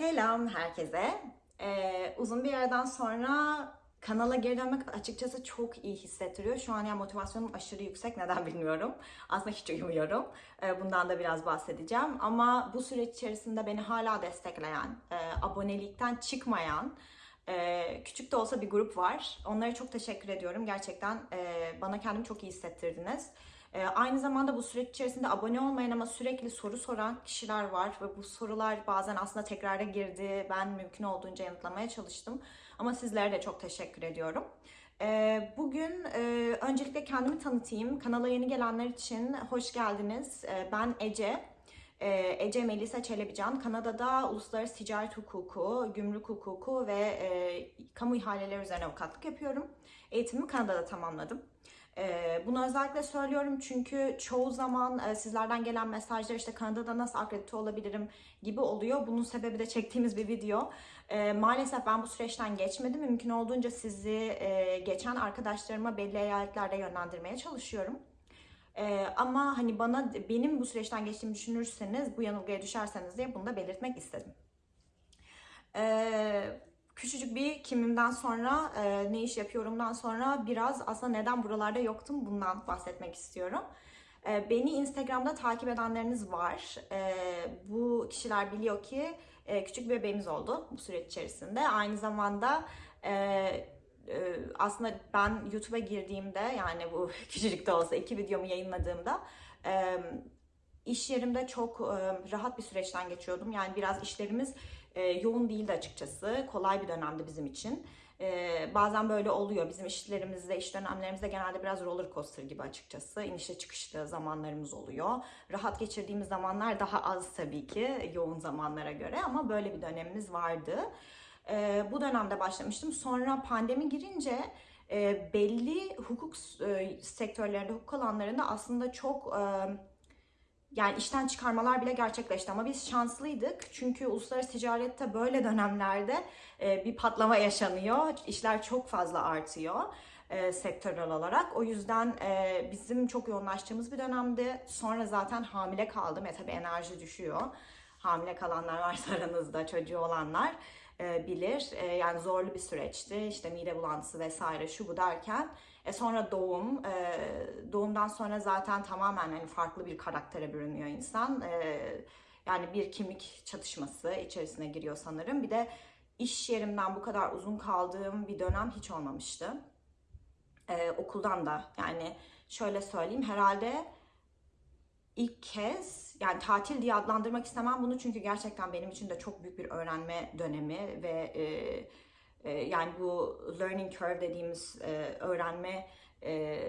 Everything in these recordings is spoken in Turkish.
Selam herkese. Ee, uzun bir aradan sonra kanala geri dönmek açıkçası çok iyi hissettiriyor. Şu an yani motivasyonum aşırı yüksek. Neden bilmiyorum. Aslında hiç uyumuyorum. Ee, bundan da biraz bahsedeceğim. Ama bu süreç içerisinde beni hala destekleyen, e, abonelikten çıkmayan, e, küçük de olsa bir grup var. Onlara çok teşekkür ediyorum. Gerçekten e, bana kendimi çok iyi hissettirdiniz. Ee, aynı zamanda bu süreç içerisinde abone olmayan ama sürekli soru soran kişiler var ve bu sorular bazen aslında tekrara girdi. Ben mümkün olduğunca yanıtlamaya çalıştım. Ama sizlere de çok teşekkür ediyorum. Ee, bugün e, öncelikle kendimi tanıtayım. Kanala yeni gelenler için hoş geldiniz. Ee, ben Ece. Ece Melisa Çelebican. Kanada'da uluslararası ticaret hukuku, gümrük hukuku ve e, kamu ihaleleri üzerine avukatlık yapıyorum. Eğitimimi Kanada'da tamamladım. Ee, bunu özellikle söylüyorum çünkü çoğu zaman e, sizlerden gelen mesajlar işte Kanada'da nasıl akredite olabilirim gibi oluyor. Bunun sebebi de çektiğimiz bir video. Ee, maalesef ben bu süreçten geçmedim. Mümkün olduğunca sizi e, geçen arkadaşlarıma belli eyaletlerde yönlendirmeye çalışıyorum. Ee, ama hani bana benim bu süreçten geçtiğimi düşünürseniz, bu yanılgıya düşerseniz diye bunu da belirtmek istedim. Ee, küçücük bir kimimden sonra, e, ne iş yapıyorumdan sonra biraz aslında neden buralarda yoktum bundan bahsetmek istiyorum. E, beni Instagram'da takip edenleriniz var. E, bu kişiler biliyor ki e, küçük bir bebeğimiz oldu bu süreç içerisinde. Aynı zamanda e, e, aslında ben YouTube'a girdiğimde yani bu küçücük de olsa iki videomu yayınladığımda e, iş yerimde çok e, rahat bir süreçten geçiyordum. Yani biraz işlerimiz e, yoğun değildi açıkçası. Kolay bir dönemdi bizim için. E, bazen böyle oluyor. Bizim işlerimizde, iş dönemlerimizde genelde biraz roller coaster gibi açıkçası. İnişli çıkışlı zamanlarımız oluyor. Rahat geçirdiğimiz zamanlar daha az tabii ki yoğun zamanlara göre ama böyle bir dönemimiz vardı. E, bu dönemde başlamıştım. Sonra pandemi girince e, belli hukuk e, sektörlerinde, hukuk alanlarında aslında çok... E, yani işten çıkarmalar bile gerçekleşti ama biz şanslıydık. Çünkü uluslararası ticarette böyle dönemlerde e, bir patlama yaşanıyor. İşler çok fazla artıyor e, sektörel olarak. O yüzden e, bizim çok yoğunlaştığımız bir dönemdi. Sonra zaten hamile kaldım. E tabii enerji düşüyor. Hamile kalanlar varsa aranızda çocuğu olanlar bilir. Yani zorlu bir süreçti. İşte mide bulantısı vesaire şu bu derken e sonra doğum, e, doğumdan sonra zaten tamamen hani farklı bir karaktere bürünüyor insan. E, yani bir kimlik çatışması içerisine giriyor sanırım. Bir de iş yerimden bu kadar uzun kaldığım bir dönem hiç olmamıştı. E, okuldan da yani şöyle söyleyeyim herhalde ilk kez yani tatil diye adlandırmak istemem bunu çünkü gerçekten benim için de çok büyük bir öğrenme dönemi ve e, e, yani bu learning curve dediğimiz e, öğrenme e,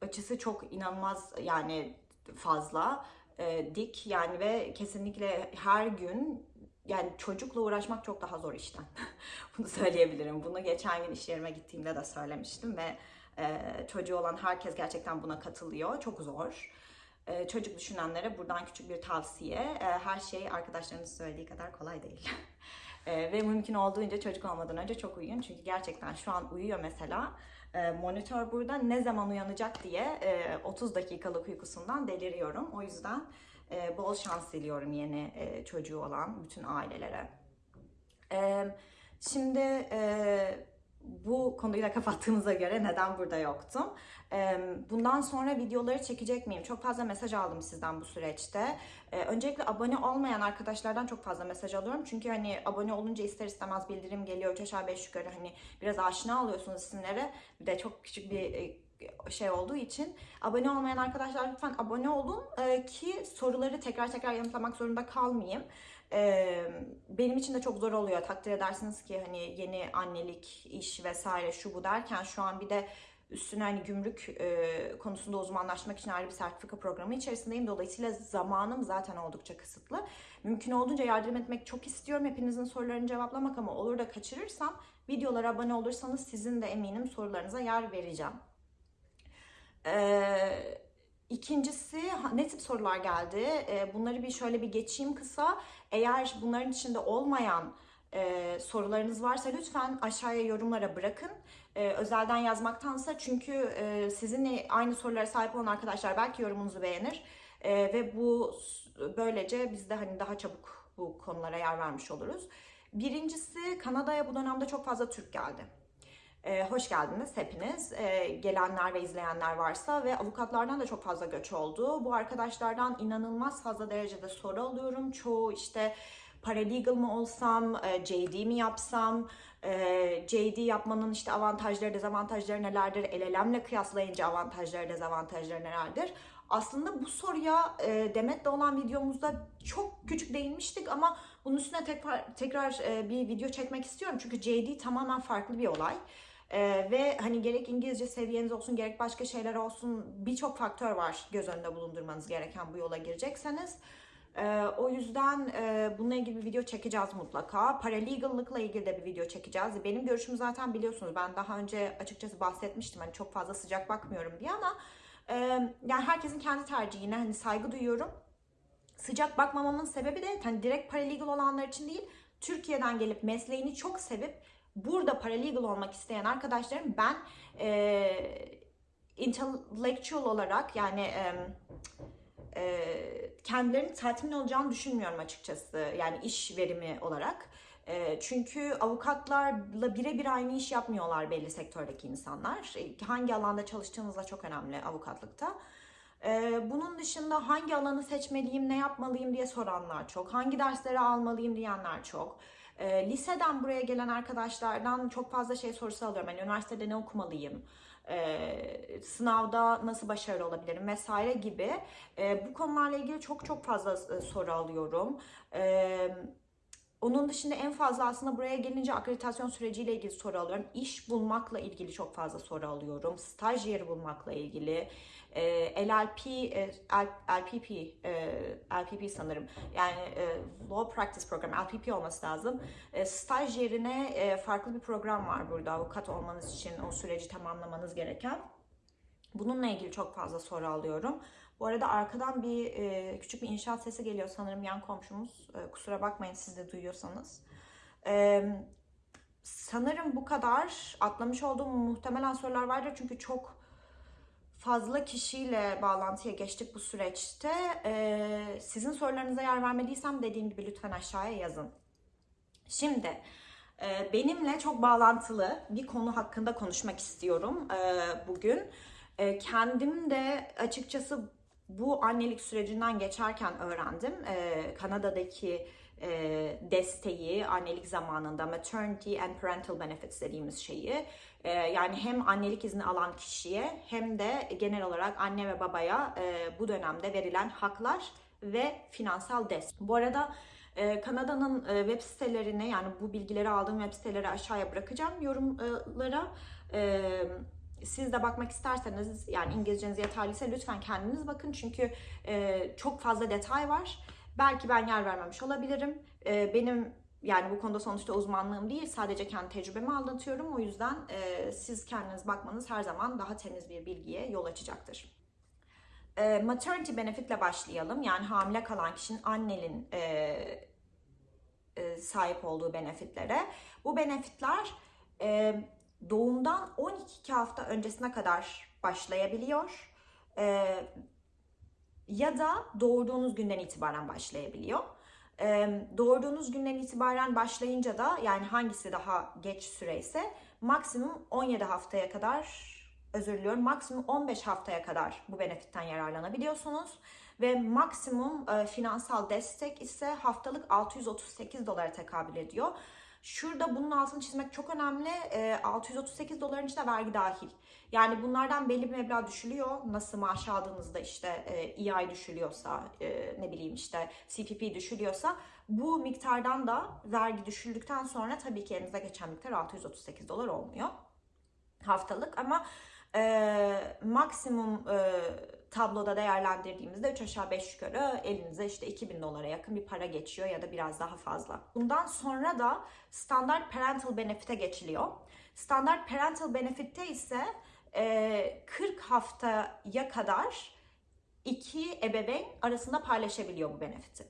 açısı çok inanılmaz yani fazla e, dik yani ve kesinlikle her gün yani çocukla uğraşmak çok daha zor işten. Bunu söyleyebilirim. Bunu geçen gün iş yerime gittiğimde de söylemiştim ve çocuğu olan herkes gerçekten buna katılıyor. Çok zor. Çocuk düşünenlere buradan küçük bir tavsiye. Her şey arkadaşlarınız söylediği kadar kolay değil. E, ve mümkün olduğunca çocuk olmadan önce çok uyuyun. Çünkü gerçekten şu an uyuyor mesela. E, monitör burada ne zaman uyanacak diye e, 30 dakikalık uykusundan deliriyorum. O yüzden e, bol şans diliyorum yeni e, çocuğu olan bütün ailelere. E, şimdi e, bu konuyu da kapattığımıza göre neden burada yoktum? Bundan sonra videoları çekecek miyim? Çok fazla mesaj aldım sizden bu süreçte. Öncelikle abone olmayan arkadaşlardan çok fazla mesaj alıyorum. Çünkü hani abone olunca ister istemez bildirim geliyor. Üç aşağı beş yukarı hani biraz aşina oluyorsunuz isimlere. Bir de çok küçük bir şey olduğu için abone olmayan arkadaşlar lütfen abone olun ki soruları tekrar tekrar yanıtlamak zorunda kalmayayım. Benim için de çok zor oluyor. Takdir edersiniz ki hani yeni annelik, iş vesaire şu bu derken şu an bir de üstüne hani gümrük e, konusunda uzmanlaşmak için ayrı bir sertifika programı içerisindeyim. Dolayısıyla zamanım zaten oldukça kısıtlı. Mümkün olduğunca yardım etmek çok istiyorum. Hepinizin sorularını cevaplamak ama olur da kaçırırsam videolara abone olursanız sizin de eminim sorularınıza yer vereceğim. Eee İkincisi ne tip sorular geldi? Bunları bir şöyle bir geçeyim kısa. Eğer bunların içinde olmayan e, sorularınız varsa lütfen aşağıya yorumlara bırakın. E, özelden yazmaktansa çünkü e, sizinle aynı sorulara sahip olan arkadaşlar belki yorumunuzu beğenir. E, ve bu böylece biz de hani daha çabuk bu konulara yer vermiş oluruz. Birincisi Kanada'ya bu dönemde çok fazla Türk geldi. Ee, hoş geldiniz hepiniz. Ee, gelenler ve izleyenler varsa ve avukatlardan da çok fazla göç oldu. Bu arkadaşlardan inanılmaz fazla derecede soru alıyorum. Çoğu işte paralegal mı olsam, e, JD mi yapsam, e, JD yapmanın işte avantajları, dezavantajları nelerdir, LLM'le kıyaslayınca avantajları, dezavantajları nelerdir? Aslında bu soruya e, Demet'le olan videomuzda çok küçük değinmiştik ama bunun üstüne tekrar, tekrar bir video çekmek istiyorum. Çünkü JD tamamen farklı bir olay. Ee, ve hani gerek İngilizce seviyeniz olsun gerek başka şeyler olsun birçok faktör var göz önünde bulundurmanız gereken bu yola girecekseniz. Ee, o yüzden e, bununla ilgili bir video çekeceğiz mutlaka. Paralegal'lıkla ilgili de bir video çekeceğiz. Benim görüşümü zaten biliyorsunuz. Ben daha önce açıkçası bahsetmiştim. Hani çok fazla sıcak bakmıyorum diye ama e, yani herkesin kendi tercihine hani saygı duyuyorum. Sıcak bakmamamın sebebi de hani direkt paralegal olanlar için değil. Türkiye'den gelip mesleğini çok sevip burada paralegal olmak isteyen arkadaşlarım ben e, intellectual olarak yani e, e, kendilerinin tatmin olacağını düşünmüyorum açıkçası. Yani iş verimi olarak. E, çünkü avukatlarla birebir aynı iş yapmıyorlar belli sektördeki insanlar. E, hangi alanda çalıştığınız da çok önemli avukatlıkta. E, bunun dışında hangi alanı seçmeliyim, ne yapmalıyım diye soranlar çok. Hangi dersleri almalıyım diyenler çok. E, liseden buraya gelen arkadaşlardan çok fazla şey sorusu alıyorum. Yani üniversitede ne okumalıyım? e, sınavda nasıl başarılı olabilirim vesaire gibi e, bu konularla ilgili çok çok fazla e, soru alıyorum. E, onun dışında en fazla aslında buraya gelince akreditasyon süreciyle ilgili soru alıyorum. İş bulmakla ilgili çok fazla soru alıyorum. Staj yeri bulmakla ilgili. E, LLP, e, LPP, e, LPP sanırım. Yani e, Law Practice Program, LPP olması lazım. E, staj yerine e, farklı bir program var burada avukat olmanız için o süreci tamamlamanız gereken. Bununla ilgili çok fazla soru alıyorum. Bu arada arkadan bir e, küçük bir inşaat sesi geliyor sanırım yan komşumuz. E, kusura bakmayın siz de duyuyorsanız. E, sanırım bu kadar. Atlamış olduğum muhtemelen sorular vardır çünkü çok fazla kişiyle bağlantıya geçtik bu süreçte. E, sizin sorularınıza yer vermediysem dediğim gibi lütfen aşağıya yazın. Şimdi e, benimle çok bağlantılı bir konu hakkında konuşmak istiyorum e, bugün. E, kendim de açıkçası bu annelik sürecinden geçerken öğrendim. Ee, Kanada'daki e, desteği annelik zamanında maternity and parental benefits dediğimiz şeyi e, yani hem annelik izni alan kişiye hem de genel olarak anne ve babaya e, bu dönemde verilen haklar ve finansal destek. Bu arada e, Kanada'nın e, web sitelerine yani bu bilgileri aldığım web siteleri aşağıya bırakacağım yorumlara. Siz de bakmak isterseniz yani İngilizceniz yeterliyse lütfen kendiniz bakın çünkü çok fazla detay var. Belki ben yer vermemiş olabilirim. Benim yani bu konuda sonuçta uzmanlığım değil sadece kendi tecrübemi anlatıyorum. O yüzden e, siz kendiniz bakmanız her zaman daha temiz bir bilgiye yol açacaktır. E, maternity benefitle başlayalım. Yani hamile kalan kişinin annenin e, e, sahip olduğu benefitlere. Bu benefitler e, doğumdan 12 hafta öncesine kadar başlayabiliyor. Ee, ya da doğurduğunuz günden itibaren başlayabiliyor. Doğurduğunuz günden itibaren başlayınca da yani hangisi daha geç süreyse maksimum 17 haftaya kadar özür diliyorum maksimum 15 haftaya kadar bu benefitten yararlanabiliyorsunuz. Ve maksimum e, finansal destek ise haftalık 638 dolara tekabül ediyor. Şurada bunun altını çizmek çok önemli. E, 638 doların içinde vergi dahil. Yani bunlardan belli bir meblağ düşülüyor. Nasıl maaş aldığınızda işte e, EI düşülüyorsa, e, ne bileyim işte CPP düşülüyorsa bu miktardan da vergi düşüldükten sonra tabii ki elinize geçen miktar 638 dolar olmuyor haftalık ama e, maksimum e, tabloda değerlendirdiğimizde 3 aşağı 5 yukarı elinize işte 2000 dolara yakın bir para geçiyor ya da biraz daha fazla. Bundan sonra da standart parental benefit'e geçiliyor. Standart parental benefit'te ise e, 40 haftaya kadar iki ebeveyn arasında paylaşabiliyor bu benefiti.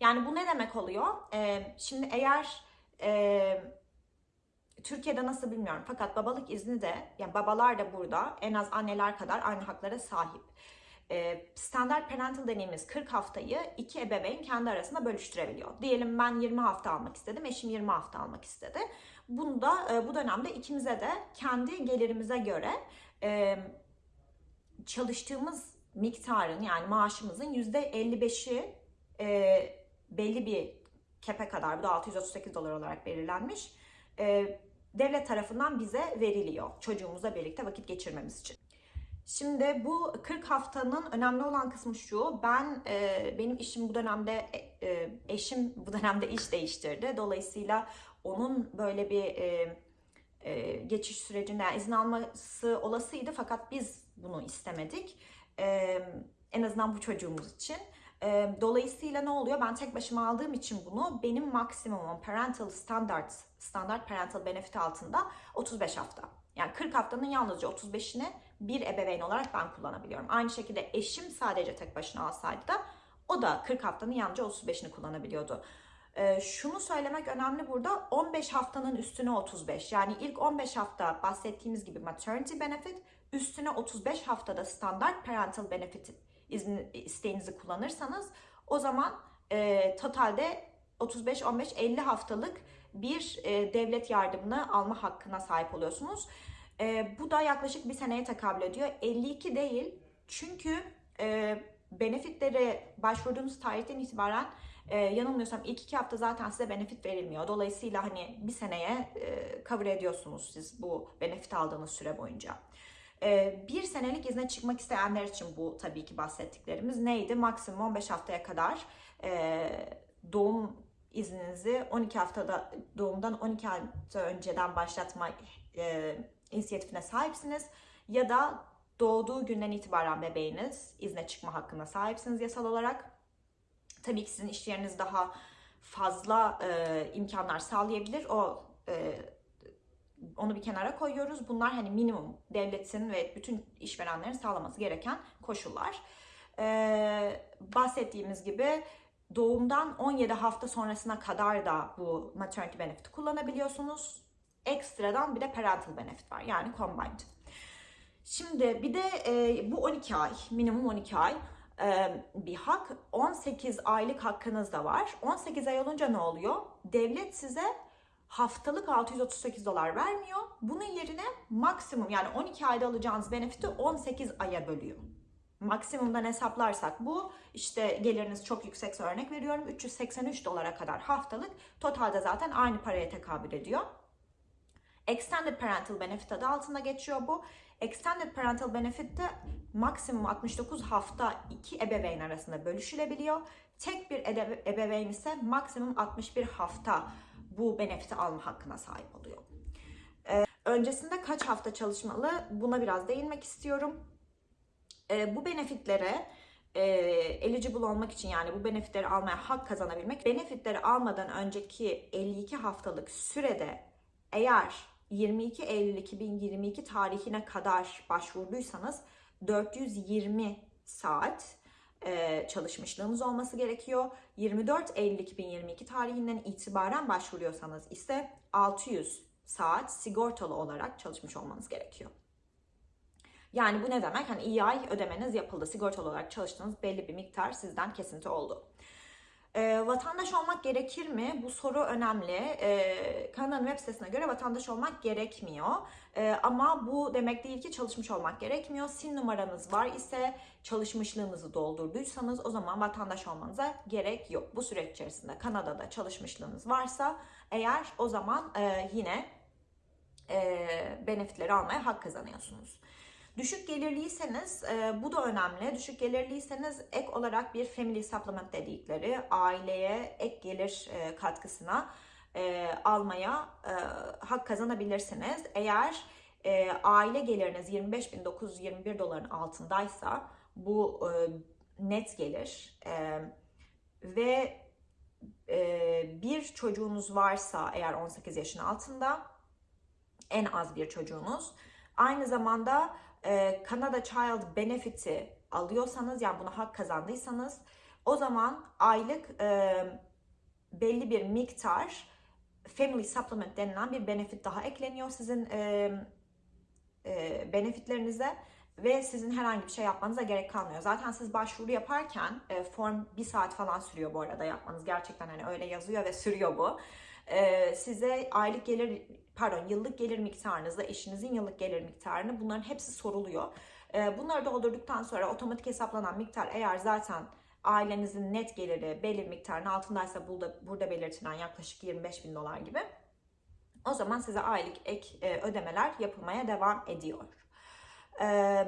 Yani bu ne demek oluyor? E, şimdi eğer e, Türkiye'de nasıl bilmiyorum fakat babalık izni de yani babalar da burada en az anneler kadar aynı haklara sahip. E, standart parental dediğimiz 40 haftayı iki ebeveyn kendi arasında bölüştürebiliyor. Diyelim ben 20 hafta almak istedim, eşim 20 hafta almak istedi. Bunda e, bu dönemde ikimize de kendi gelirimize göre e, çalıştığımız miktarın yani maaşımızın yüzde 55'i e, belli bir kepe kadar bu da 638 dolar olarak belirlenmiş devlet tarafından bize veriliyor çocuğumuzla birlikte vakit geçirmemiz için. Şimdi bu 40 haftanın önemli olan kısmı şu. Ben e, benim işim bu dönemde e, e, eşim bu dönemde iş değiştirdi. Dolayısıyla onun böyle bir e, e, geçiş sürecinde yani izin alması olasıydı fakat biz bunu istemedik. E, en azından bu çocuğumuz için. E, dolayısıyla ne oluyor? Ben tek başıma aldığım için bunu benim maksimumum parental standard standart parental benefit altında 35 hafta. Yani 40 haftanın yalnızca 35'ini bir ebeveyn olarak ben kullanabiliyorum. Aynı şekilde eşim sadece tek başına alsaydı da o da 40 haftanın yalnızca 35'ini kullanabiliyordu. Ee, şunu söylemek önemli burada 15 haftanın üstüne 35 yani ilk 15 hafta bahsettiğimiz gibi maternity benefit üstüne 35 haftada standart parental benefit izni, isteğinizi kullanırsanız o zaman e, totalde 35, 15, 50 haftalık bir e, devlet yardımını alma hakkına sahip oluyorsunuz. E, bu da yaklaşık bir seneye tekabül ediyor. 52 değil çünkü e, benefitleri başvurduğunuz tarihten itibaren e, yanılmıyorsam ilk iki hafta zaten size benefit verilmiyor. Dolayısıyla hani bir seneye e, cover ediyorsunuz siz bu benefit aldığınız süre boyunca. E, bir senelik izne çıkmak isteyenler için bu tabii ki bahsettiklerimiz neydi? Maksimum 15 haftaya kadar e, doğum izninizi 12 haftada doğumdan 12 hafta önceden başlatma e, inisiyatifine sahipsiniz ya da doğduğu günden itibaren bebeğiniz izne çıkma hakkına sahipsiniz yasal olarak. Tabii ki sizin iş yeriniz daha fazla e, imkanlar sağlayabilir. O e, onu bir kenara koyuyoruz. Bunlar hani minimum devletin ve bütün işverenlerin sağlaması gereken koşullar. E, bahsettiğimiz gibi doğumdan 17 hafta sonrasına kadar da bu maternity benefit kullanabiliyorsunuz. Ekstradan bir de parental benefit var yani combined. Şimdi bir de e, bu 12 ay, minimum 12 ay e, bir hak. 18 aylık hakkınız da var. 18 ay olunca ne oluyor? Devlet size haftalık 638 dolar vermiyor. Bunun yerine maksimum yani 12 ayda alacağınız benefiti 18 aya bölüyor. Maksimumdan hesaplarsak bu işte geliriniz çok yüksekse örnek veriyorum 383 dolara kadar haftalık totalde zaten aynı paraya tekabül ediyor. Extended Parental Benefit adı altında geçiyor bu. Extended Parental Benefit'te maksimum 69 hafta iki ebeveyn arasında bölüşülebiliyor. Tek bir ebeveyn ise maksimum 61 hafta bu benefiti alma hakkına sahip oluyor. Ee, öncesinde kaç hafta çalışmalı buna biraz değinmek istiyorum. Ee, bu benefitlere e, eligible olmak için yani bu benefitleri almaya hak kazanabilmek, benefitleri almadan önceki 52 haftalık sürede eğer 22 Eylül 2022 tarihine kadar başvurduysanız 420 saat e, çalışmışlığınız olması gerekiyor. 24 Eylül 2022 tarihinden itibaren başvuruyorsanız ise 600 saat sigortalı olarak çalışmış olmanız gerekiyor. Yani bu ne demek? Hani iyi ay ödemeniz yapıldı. Sigortalı olarak çalıştığınız belli bir miktar sizden kesinti oldu. E, vatandaş olmak gerekir mi? Bu soru önemli. E, Kanada'nın web sitesine göre vatandaş olmak gerekmiyor. E, ama bu demek değil ki çalışmış olmak gerekmiyor. SIN numaranız var ise çalışmışlığınızı doldurduysanız o zaman vatandaş olmanıza gerek yok. Bu süreç içerisinde Kanada'da çalışmışlığınız varsa eğer o zaman e, yine e, benefitleri almaya hak kazanıyorsunuz. Düşük gelirliyseniz e, bu da önemli. Düşük gelirliyseniz ek olarak bir family supplement dedikleri aileye ek gelir e, katkısına e, almaya e, hak kazanabilirsiniz. Eğer e, aile geliriniz 25.921 doların altındaysa bu e, net gelir e, ve e, bir çocuğunuz varsa eğer 18 yaşın altında en az bir çocuğunuz aynı zamanda Canada Child Benefit'i alıyorsanız yani buna hak kazandıysanız o zaman aylık e, belli bir miktar Family Supplement denilen bir benefit daha ekleniyor sizin e, e, benefitlerinize ve sizin herhangi bir şey yapmanıza gerek kalmıyor. Zaten siz başvuru yaparken e, form bir saat falan sürüyor bu arada yapmanız. Gerçekten hani öyle yazıyor ve sürüyor bu. E, size aylık gelir pardon yıllık gelir miktarınızı, eşinizin yıllık gelir miktarını bunların hepsi soruluyor. E, bunları doldurduktan sonra otomatik hesaplanan miktar eğer zaten ailenizin net geliri belli miktarın altındaysa burada, burada belirtilen yaklaşık 25 bin dolar gibi o zaman size aylık ek e, ödemeler yapılmaya devam ediyor. E,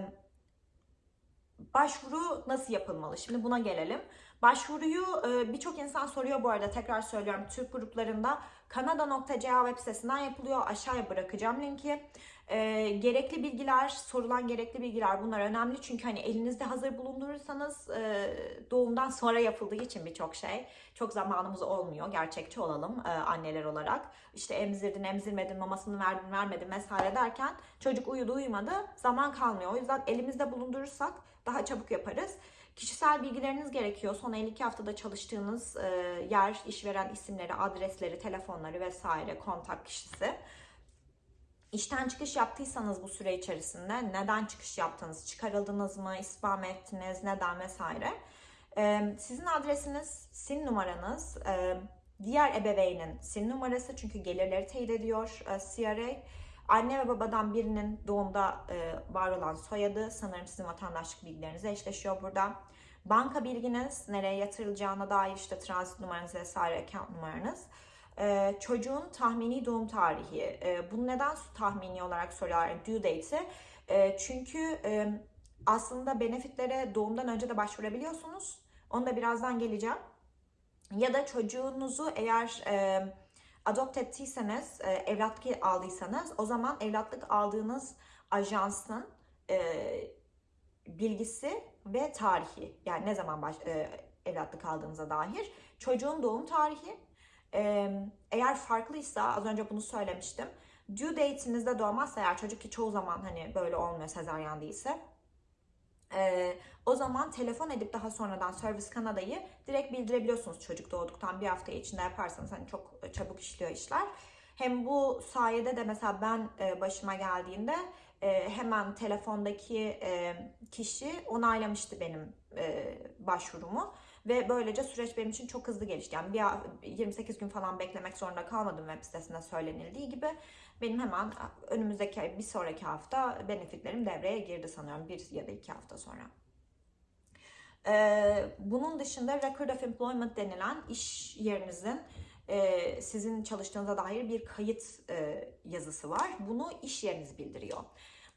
başvuru nasıl yapılmalı? Şimdi buna gelelim. Başvuruyu e, birçok insan soruyor bu arada tekrar söylüyorum Türk gruplarında kanada.ca web sitesinden yapılıyor. Aşağıya bırakacağım linki. E, gerekli bilgiler, sorulan gerekli bilgiler bunlar önemli. Çünkü hani elinizde hazır bulundurursanız e, doğumdan sonra yapıldığı için birçok şey çok zamanımız olmuyor. Gerçekçi olalım e, anneler olarak. İşte emzirdin, emzirmedin, mamasını verdin, vermedin vesaire derken çocuk uyudu, uyumadı zaman kalmıyor. O yüzden elimizde bulundurursak daha çabuk yaparız. Kişisel bilgileriniz gerekiyor. Son 52 haftada çalıştığınız e, yer, işveren isimleri, adresleri, telefonları vesaire, kontak kişisi. İşten çıkış yaptıysanız bu süre içerisinde neden çıkış yaptınız, çıkarıldınız mı, ispat mı ettiniz, neden vesaire. E, sizin adresiniz, SIN numaranız, e, diğer ebeveynin SIN numarası çünkü gelirleri teyit ediyor e, CRA. Anne ve babadan birinin doğumda e, var olan soyadı sanırım sizin vatandaşlık bilgilerinize eşleşiyor burada. Banka bilginiz, nereye yatırılacağına dair işte transit numaranız vesaire account numaranız. E, çocuğun tahmini doğum tarihi. E, bunu neden tahmini olarak soruyorlar? Yani due date'i. E, çünkü e, aslında benefitlere doğumdan önce de başvurabiliyorsunuz. Onu da birazdan geleceğim. Ya da çocuğunuzu eğer... E, adopt ettiyseniz, e, evlatlık aldıysanız o zaman evlatlık aldığınız ajansın e, bilgisi ve tarihi yani ne zaman baş, e, evlatlık aldığınıza dair çocuğun doğum tarihi. E, eğer farklıysa az önce bunu söylemiştim due date'inizde doğmazsa eğer çocuk ki çoğu zaman hani böyle olmuyor sezaryen değilse ee, o zaman telefon edip daha sonradan Service Kanada'yı direkt bildirebiliyorsunuz çocuk doğduktan bir hafta içinde yaparsanız hani çok çabuk işliyor işler. Hem bu sayede de mesela ben e, başıma geldiğinde e, hemen telefondaki e, kişi onaylamıştı benim e, başvurumu ve böylece süreç benim için çok hızlı gelişti. Yani bir 28 gün falan beklemek zorunda kalmadım web sitesinde söylenildiği gibi. Benim hemen önümüzdeki bir sonraki hafta benefitlerim devreye girdi sanıyorum bir ya da iki hafta sonra. Bunun dışında Record of Employment denilen iş yerinizin sizin çalıştığınıza dair bir kayıt yazısı var. Bunu iş yeriniz bildiriyor.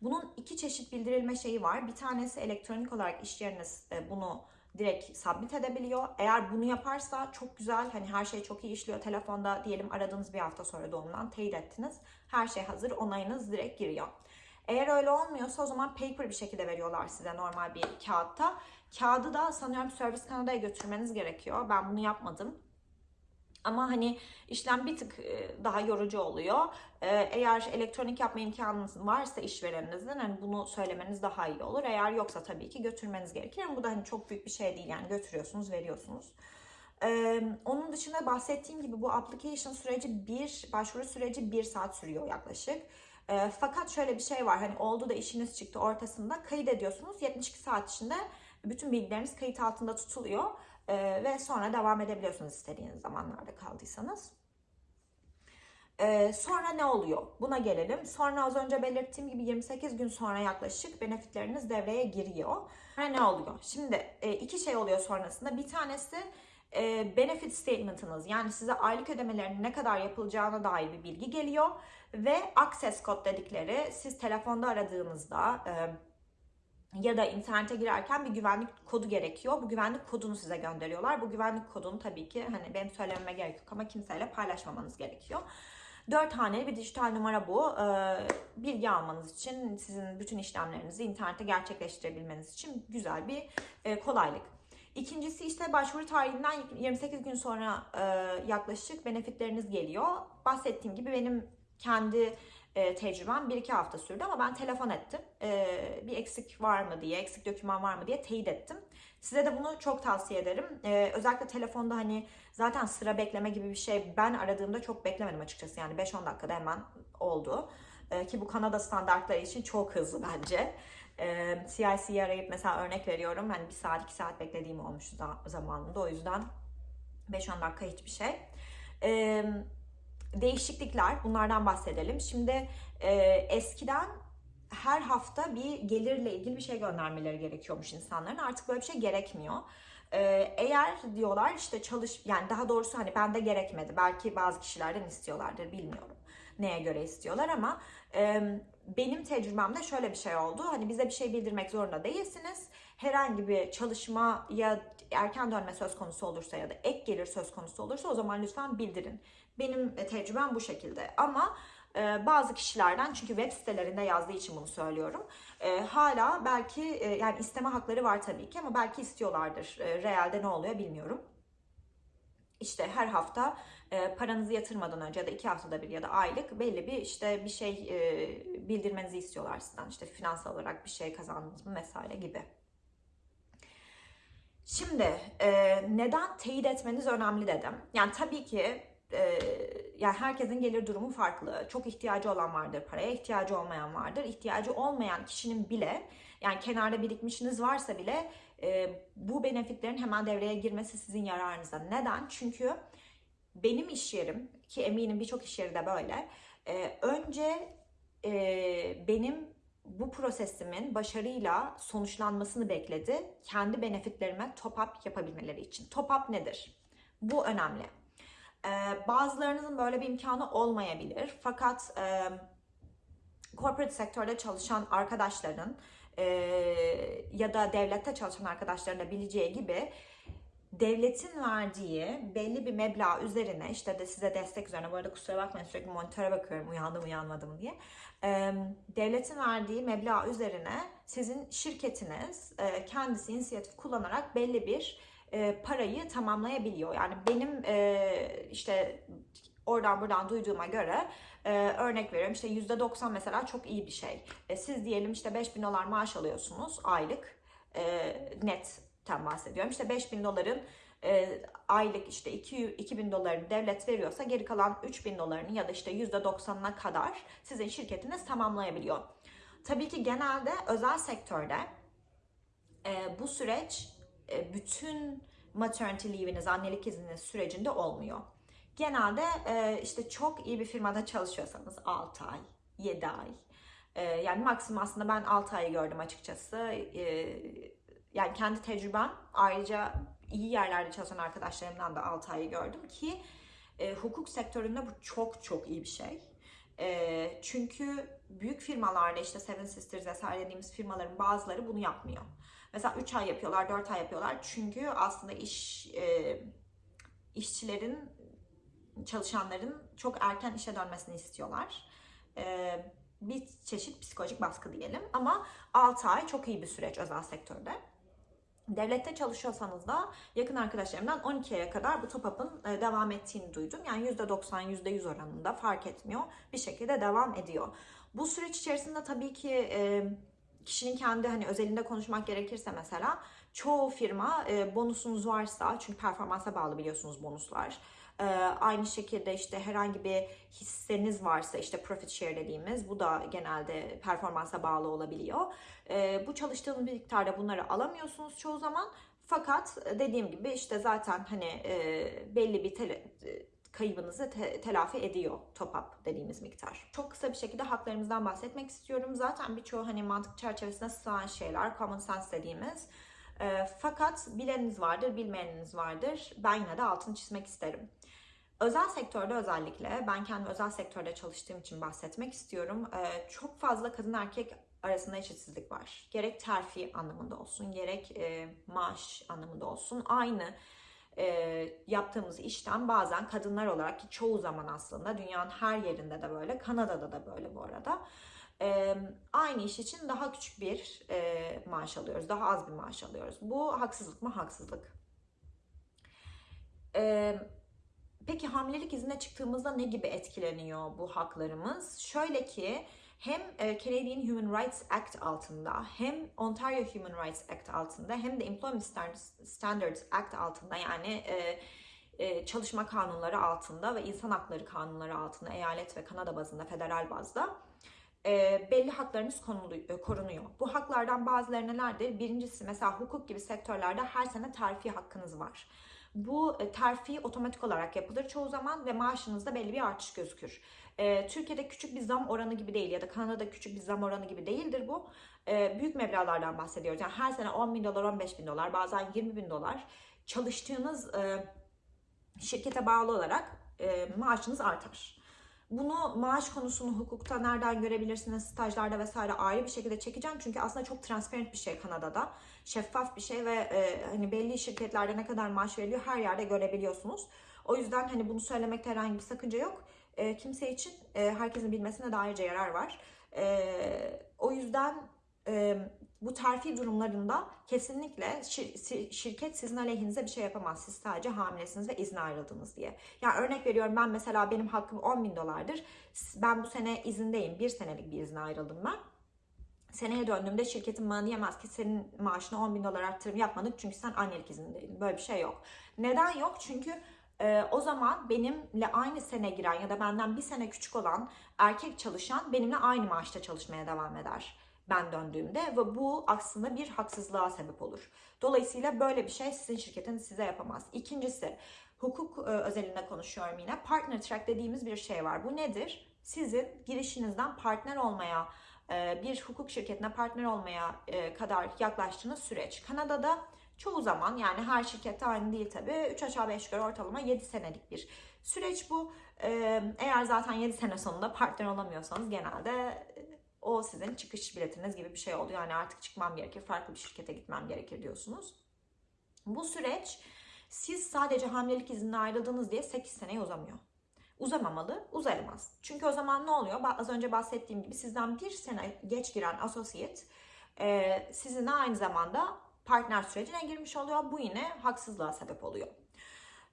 Bunun iki çeşit bildirilme şeyi var. Bir tanesi elektronik olarak iş yeriniz bunu direkt submit edebiliyor. Eğer bunu yaparsa çok güzel hani her şey çok iyi işliyor. Telefonda diyelim aradığınız bir hafta sonra doğumdan teyit ettiniz. Her şey hazır onayınız direkt giriyor. Eğer öyle olmuyorsa o zaman paper bir şekilde veriyorlar size normal bir kağıtta. Kağıdı da sanıyorum Service Kanada'ya götürmeniz gerekiyor. Ben bunu yapmadım. Ama hani işlem bir tık e, daha yorucu oluyor. E, eğer elektronik yapma imkanınız varsa işvereninizin hani bunu söylemeniz daha iyi olur. Eğer yoksa tabii ki götürmeniz gerekir. Ama bu da hani çok büyük bir şey değil yani götürüyorsunuz, veriyorsunuz. Ee, onun dışında bahsettiğim gibi bu application süreci bir, başvuru süreci bir saat sürüyor yaklaşık. Fakat şöyle bir şey var hani oldu da işiniz çıktı ortasında kayıt ediyorsunuz. 72 saat içinde bütün bilgileriniz kayıt altında tutuluyor. Ee, ve sonra devam edebiliyorsunuz istediğiniz zamanlarda kaldıysanız. Ee, sonra ne oluyor? Buna gelelim. Sonra az önce belirttiğim gibi 28 gün sonra yaklaşık benefitleriniz devreye giriyor. Sonra ne oluyor? Şimdi e, iki şey oluyor sonrasında. Bir tanesi e, benefit statement'ınız yani size aylık ödemelerinin ne kadar yapılacağına dair bir bilgi geliyor. Ve access code dedikleri siz telefonda aradığınızda... E, ya da internete girerken bir güvenlik kodu gerekiyor. Bu güvenlik kodunu size gönderiyorlar. Bu güvenlik kodunu tabii ki hani benim söylememe gerek yok ama kimseyle paylaşmamanız gerekiyor. Dört haneli bir dijital numara bu. Ee, bilgi almanız için, sizin bütün işlemlerinizi internette gerçekleştirebilmeniz için güzel bir e, kolaylık. İkincisi işte başvuru tarihinden 28 gün sonra e, yaklaşık benefitleriniz geliyor. Bahsettiğim gibi benim kendi e, tecrübem 1-2 hafta sürdü ama ben telefon ettim. E, bir eksik var mı diye, eksik doküman var mı diye teyit ettim. Size de bunu çok tavsiye ederim. E, özellikle telefonda hani zaten sıra bekleme gibi bir şey ben aradığımda çok beklemedim açıkçası. Yani 5-10 dakikada hemen oldu. E, ki bu Kanada standartları için çok hızlı bence. E, CIC'yi arayıp mesela örnek veriyorum. Hani bir saat iki saat beklediğim olmuştu za- zamanında. O yüzden 5-10 dakika hiçbir şey. E, değişiklikler bunlardan bahsedelim. Şimdi e, eskiden her hafta bir gelirle ilgili bir şey göndermeleri gerekiyormuş insanların. Artık böyle bir şey gerekmiyor. Ee, eğer diyorlar işte çalış yani daha doğrusu hani bende gerekmedi. Belki bazı kişilerden istiyorlardır bilmiyorum. Neye göre istiyorlar ama e, benim tecrübemde şöyle bir şey oldu. Hani bize bir şey bildirmek zorunda değilsiniz. Herhangi bir çalışma ya erken dönme söz konusu olursa ya da ek gelir söz konusu olursa o zaman lütfen bildirin. Benim tecrübem bu şekilde ama e, bazı kişilerden çünkü web sitelerinde yazdığı için bunu söylüyorum. E, hala belki e, yani isteme hakları var tabii ki ama belki istiyorlardır. E, realde ne oluyor bilmiyorum. İşte her hafta e, paranızı yatırmadan önce ya da iki haftada bir ya da aylık belli bir işte bir şey e, bildirmenizi istiyorlar sizden. İşte finansal olarak bir şey kazandınız mı vesaire gibi. Şimdi e, neden teyit etmeniz önemli dedim. Yani tabii ki e, yani herkesin gelir durumu farklı. Çok ihtiyacı olan vardır paraya, ihtiyacı olmayan vardır. İhtiyacı olmayan kişinin bile yani kenarda birikmişiniz varsa bile e, bu benefitlerin hemen devreye girmesi sizin yararınıza. Neden? Çünkü benim iş yerim ki eminim birçok iş yeri de böyle. E, önce benim bu prosesimin başarıyla sonuçlanmasını bekledi. Kendi benefitlerime top up yapabilmeleri için. Top up nedir? Bu önemli. Bazılarınızın böyle bir imkanı olmayabilir. Fakat corporate sektörde çalışan arkadaşların ya da devlette çalışan arkadaşların da bileceği gibi devletin verdiği belli bir meblağ üzerine işte de size destek üzerine bu arada kusura bakmayın sürekli monitöre bakıyorum uyandım uyanmadım diye. Devletin verdiği meblağ üzerine sizin şirketiniz kendisi inisiyatif kullanarak belli bir e, parayı tamamlayabiliyor. Yani benim e, işte oradan buradan duyduğuma göre e, örnek veriyorum işte %90 mesela çok iyi bir şey. E, siz diyelim işte 5000 dolar maaş alıyorsunuz aylık e, netten bahsediyorum. İşte 5000 doların e, aylık işte 2, 2000 dolarını devlet veriyorsa geri kalan 3000 dolarını ya da işte %90'ına kadar sizin şirketiniz tamamlayabiliyor. Tabii ki genelde özel sektörde e, bu süreç bütün maternity leave'iniz, annelik izniniz sürecinde olmuyor. Genelde e, işte çok iyi bir firmada çalışıyorsanız 6 ay, 7 ay. E, yani maksimum aslında ben 6 ayı gördüm açıkçası. Yani kendi tecrübem ayrıca iyi yerlerde çalışan arkadaşlarımdan da 6 ayı gördüm ki hukuk sektöründe bu çok çok iyi bir şey. Çünkü büyük firmalarda işte Seven Sisters vesaire dediğimiz firmaların bazıları bunu yapmıyor. Mesela 3 ay yapıyorlar, 4 ay yapıyorlar. Çünkü aslında iş e, işçilerin, çalışanların çok erken işe dönmesini istiyorlar. E, bir çeşit psikolojik baskı diyelim. Ama 6 ay çok iyi bir süreç özel sektörde. Devlette çalışıyorsanız da yakın arkadaşlarımdan 12 aya kadar bu top up'ın e, devam ettiğini duydum. Yani %90, %100 oranında fark etmiyor. Bir şekilde devam ediyor. Bu süreç içerisinde tabii ki e, kişinin kendi hani özelinde konuşmak gerekirse mesela çoğu firma e, bonusunuz varsa çünkü performansa bağlı biliyorsunuz bonuslar. E, aynı şekilde işte herhangi bir hisseniz varsa işte profit share dediğimiz bu da genelde performansa bağlı olabiliyor. E, bu çalıştığınız bir miktarda bunları alamıyorsunuz çoğu zaman. Fakat dediğim gibi işte zaten hani e, belli bir tele, kaybınızı te- telafi ediyor top up dediğimiz miktar. Çok kısa bir şekilde haklarımızdan bahsetmek istiyorum. Zaten birçoğu hani mantık çerçevesine sığan şeyler, common sense dediğimiz. E, fakat bileniniz vardır, bilmeyeniniz vardır. Ben yine de altını çizmek isterim. Özel sektörde özellikle, ben kendi özel sektörde çalıştığım için bahsetmek istiyorum. E, çok fazla kadın erkek arasında eşitsizlik var. Gerek terfi anlamında olsun, gerek e, maaş anlamında olsun. Aynı e, yaptığımız işten bazen kadınlar olarak ki çoğu zaman aslında dünyanın her yerinde de böyle, Kanada'da da böyle bu arada. E, aynı iş için daha küçük bir e, maaş alıyoruz, daha az bir maaş alıyoruz. Bu haksızlık mı? Haksızlık. E, peki hamilelik iznine çıktığımızda ne gibi etkileniyor bu haklarımız? Şöyle ki hem e, Canadian Human Rights Act altında hem Ontario Human Rights Act altında hem de Employment Standards Act altında yani e, e, çalışma kanunları altında ve insan hakları kanunları altında eyalet ve Kanada bazında federal bazda belli e, korunuyor. Bu haklardan bazıları nelerdir? Birincisi mesela hukuk gibi sektörlerde her sene terfi hakkınız var. Bu e, terfi otomatik olarak yapılır çoğu zaman ve maaşınızda belli bir artış gözükür. E, Türkiye'de küçük bir zam oranı gibi değil ya da Kanada'da küçük bir zam oranı gibi değildir bu. E, büyük meblağlardan bahsediyoruz. Yani her sene 10 bin dolar, 15 bin dolar, bazen 20 bin dolar çalıştığınız şirkete bağlı olarak maaşınız artar. Bunu maaş konusunu hukukta nereden görebilirsiniz, stajlarda vesaire ayrı bir şekilde çekeceğim. Çünkü aslında çok transparent bir şey Kanada'da. Şeffaf bir şey ve e, hani belli şirketlerde ne kadar maaş veriliyor her yerde görebiliyorsunuz. O yüzden hani bunu söylemekte herhangi bir sakınca yok. E, kimse için e, herkesin bilmesine de ayrıca yarar var. E, o yüzden e, bu terfi durumlarında kesinlikle şir- şirket sizin aleyhinize bir şey yapamaz. Siz sadece hamilesiniz ve izne ayrıldınız diye. Yani örnek veriyorum ben mesela benim hakkım 10 bin dolardır. Ben bu sene izindeyim. Bir senelik bir izne ayrıldım ben. Seneye döndüğümde şirketin bana diyemez ki senin maaşına 10 bin dolar arttırım yapmadık çünkü sen annelik izindeydin. Böyle bir şey yok. Neden yok? Çünkü e, o zaman benimle aynı sene giren ya da benden bir sene küçük olan erkek çalışan benimle aynı maaşta çalışmaya devam eder ben döndüğümde ve bu aslında bir haksızlığa sebep olur. Dolayısıyla böyle bir şey sizin şirketiniz size yapamaz. İkincisi hukuk e, özelinde konuşuyorum yine. Partner track dediğimiz bir şey var. Bu nedir? Sizin girişinizden partner olmaya, e, bir hukuk şirketine partner olmaya e, kadar yaklaştığınız süreç. Kanada'da çoğu zaman yani her şirkette aynı değil tabii. 3 aşağı 5 yukarı ortalama 7 senelik bir süreç bu. Eğer zaten 7 sene sonunda partner olamıyorsanız genelde o sizin çıkış biletiniz gibi bir şey oluyor. Yani artık çıkmam gerekir, farklı bir şirkete gitmem gerekir diyorsunuz. Bu süreç siz sadece hamilelik iznine ayrıldınız diye 8 seneye uzamıyor. Uzamamalı, uzayamaz. Çünkü o zaman ne oluyor? Az önce bahsettiğim gibi sizden bir sene geç giren associate e, sizinle aynı zamanda partner sürecine girmiş oluyor. Bu yine haksızlığa sebep oluyor.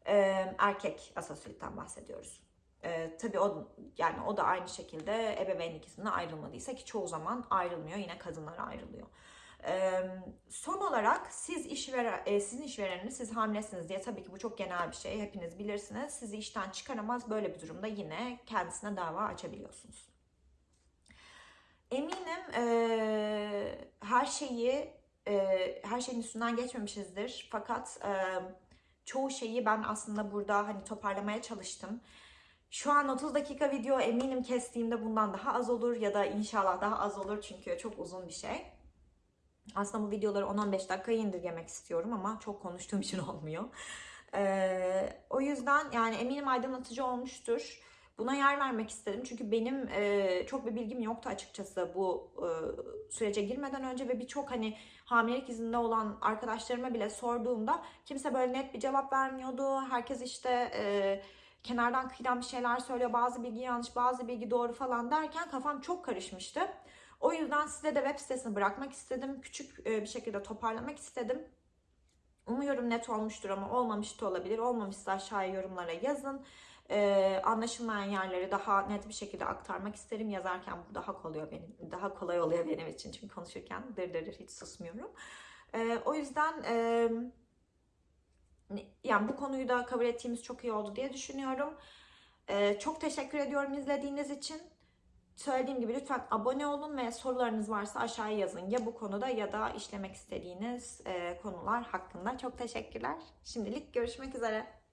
E, erkek associate'ten bahsediyoruz. E, tabii o yani o da aynı şekilde ebeveynlik iznine ayrılmadıysa ki çoğu zaman ayrılmıyor. Yine kadınlar ayrılıyor. Ee, son olarak siz işveren, e, sizin işvereniniz siz hamilesiniz diye tabii ki bu çok genel bir şey hepiniz bilirsiniz. Sizi işten çıkaramaz böyle bir durumda yine kendisine dava açabiliyorsunuz. Eminim e, her şeyi e, her şeyin üstünden geçmemişizdir. Fakat e, çoğu şeyi ben aslında burada hani toparlamaya çalıştım. Şu an 30 dakika video eminim kestiğimde bundan daha az olur ya da inşallah daha az olur çünkü çok uzun bir şey. Aslında bu videoları 10-15 dakikaya indirgemek istiyorum ama çok konuştuğum için olmuyor. Ee, o yüzden yani eminim aydınlatıcı olmuştur. Buna yer vermek istedim çünkü benim e, çok bir bilgim yoktu açıkçası bu e, sürece girmeden önce ve birçok hani hamilelik izinde olan arkadaşlarıma bile sorduğumda kimse böyle net bir cevap vermiyordu. Herkes işte e, kenardan kıyıdan bir şeyler söylüyor. Bazı bilgi yanlış, bazı bilgi doğru falan derken kafam çok karışmıştı. O yüzden size de web sitesini bırakmak istedim. Küçük e, bir şekilde toparlamak istedim. Umuyorum net olmuştur ama olmamış da olabilir. Olmamışsa aşağıya yorumlara yazın. Ee, anlaşılmayan yerleri daha net bir şekilde aktarmak isterim. Yazarken bu daha kolay oluyor benim, daha kolay oluyor benim için çünkü konuşurken dır dır dır hiç susmuyorum. Ee, o yüzden e, yani bu konuyu da kabul ettiğimiz çok iyi oldu diye düşünüyorum. Ee, çok teşekkür ediyorum izlediğiniz için. Söylediğim gibi lütfen abone olun ve sorularınız varsa aşağıya yazın. Ya bu konuda ya da işlemek istediğiniz e, konular hakkında. Çok teşekkürler. Şimdilik görüşmek üzere.